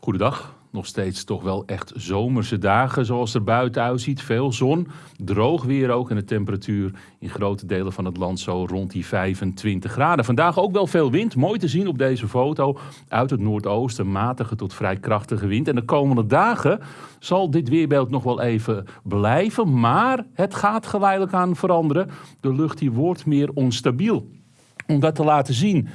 Goedendag. Nog steeds toch wel echt zomerse dagen zoals er buiten uitziet. Veel zon, droog weer ook en de temperatuur in grote delen van het land zo rond die 25 graden. Vandaag ook wel veel wind, mooi te zien op deze foto. Uit het noordoosten matige tot vrij krachtige wind. En de komende dagen zal dit weerbeeld nog wel even blijven, maar het gaat geleidelijk aan veranderen. De lucht die wordt meer onstabiel. Om dat te laten zien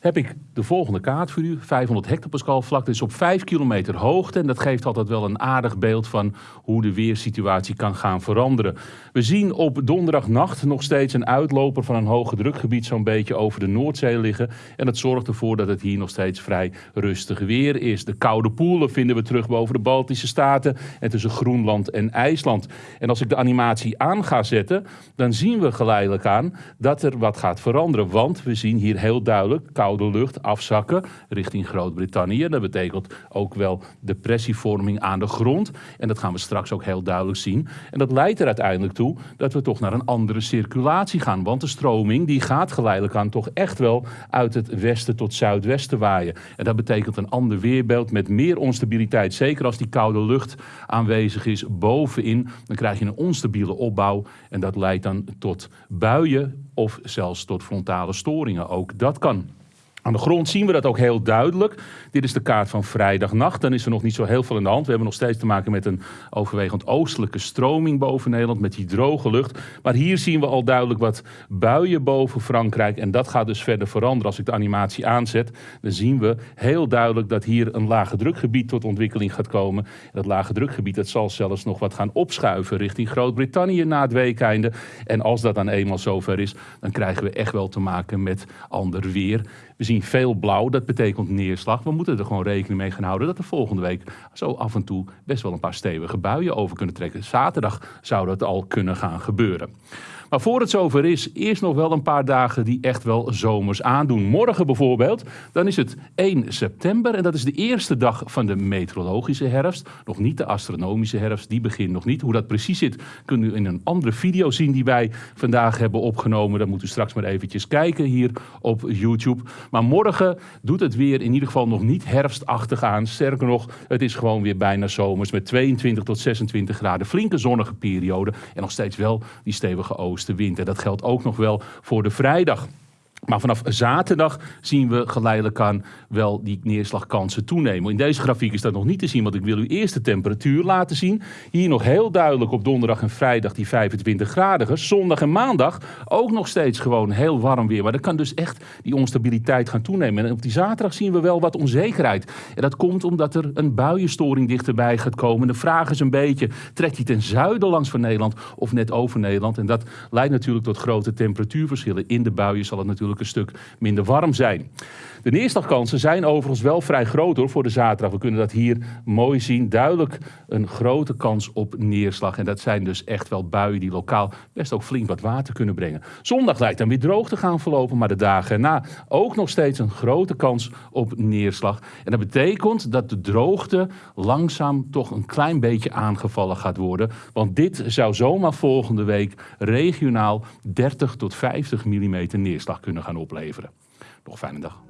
heb ik de volgende kaart voor u. 500 hectopascal vlakte is op 5 kilometer hoogte. En dat geeft altijd wel een aardig beeld van hoe de weersituatie kan gaan veranderen. We zien op donderdagnacht nog steeds een uitloper van een hoge drukgebied zo'n beetje over de Noordzee liggen. En dat zorgt ervoor dat het hier nog steeds vrij rustig weer is. De koude poelen vinden we terug boven de Baltische Staten en tussen Groenland en IJsland. En als ik de animatie aan ga zetten, dan zien we geleidelijk aan dat er wat gaat veranderen. Want we zien hier heel duidelijk koude lucht afzakken richting Groot-Brittannië. Dat betekent ook wel depressievorming aan de grond. En dat gaan we straks ook heel duidelijk zien. En dat leidt er uiteindelijk toe dat we toch naar een andere circulatie gaan. Want de stroming die gaat geleidelijk aan toch echt wel uit het westen tot zuidwesten waaien. En dat betekent een ander weerbeeld met meer onstabiliteit. Zeker als die koude lucht aanwezig is bovenin, dan krijg je een onstabiele opbouw. En dat leidt dan tot buien of zelfs tot frontale storingen. Ook dat kan. Aan de grond zien we dat ook heel duidelijk. Dit is de kaart van vrijdagnacht. Dan is er nog niet zo heel veel in de hand. We hebben nog steeds te maken met een overwegend oostelijke stroming boven Nederland. Met die droge lucht. Maar hier zien we al duidelijk wat buien boven Frankrijk. En dat gaat dus verder veranderen. Als ik de animatie aanzet, dan zien we heel duidelijk dat hier een lage drukgebied tot ontwikkeling gaat komen. En dat lage drukgebied dat zal zelfs nog wat gaan opschuiven richting Groot-Brittannië na het weekeinde. En als dat dan eenmaal zover is, dan krijgen we echt wel te maken met ander weer. We zien veel blauw, dat betekent neerslag. We moeten er gewoon rekening mee gaan houden dat er volgende week zo af en toe best wel een paar stevige buien over kunnen trekken. Zaterdag zou dat al kunnen gaan gebeuren. Maar voor het zover is, eerst nog wel een paar dagen die echt wel zomers aandoen. Morgen bijvoorbeeld, dan is het 1 september en dat is de eerste dag van de meteorologische herfst. Nog niet de astronomische herfst, die begint nog niet. Hoe dat precies zit, kunt u in een andere video zien die wij vandaag hebben opgenomen. Dan moet u straks maar eventjes kijken hier op YouTube. Maar morgen doet het weer in ieder geval nog niet herfstachtig aan. Sterker nog, het is gewoon weer bijna zomers met 22 tot 26 graden. Flinke zonnige periode en nog steeds wel die stevige oosten oostenwind. En dat geldt ook nog wel voor de vrijdag. Maar vanaf zaterdag zien we geleidelijk aan wel die neerslagkansen toenemen. In deze grafiek is dat nog niet te zien, want ik wil u eerst de temperatuur laten zien. Hier nog heel duidelijk op donderdag en vrijdag die 25 graden. Zondag en maandag ook nog steeds gewoon heel warm weer. Maar dan kan dus echt die onstabiliteit gaan toenemen. En op die zaterdag zien we wel wat onzekerheid. En dat komt omdat er een buienstoring dichterbij gaat komen. De vraag is een beetje, trekt hij ten zuiden langs van Nederland of net over Nederland? En dat leidt natuurlijk tot grote temperatuurverschillen. In de buien zal het natuurlijk een stuk minder warm zijn. De neerslagkansen zijn overigens wel vrij groot hoor, voor de zaterdag. We kunnen dat hier mooi zien. Duidelijk een grote kans op neerslag. En dat zijn dus echt wel buien die lokaal best ook flink wat water kunnen brengen. Zondag lijkt dan weer droog te gaan verlopen, maar de dagen erna ook nog steeds een grote kans op neerslag. En dat betekent dat de droogte langzaam toch een klein beetje aangevallen gaat worden. Want dit zou zomaar volgende week regionaal 30 tot 50 mm neerslag kunnen gaan opleveren. Nog fijne dag.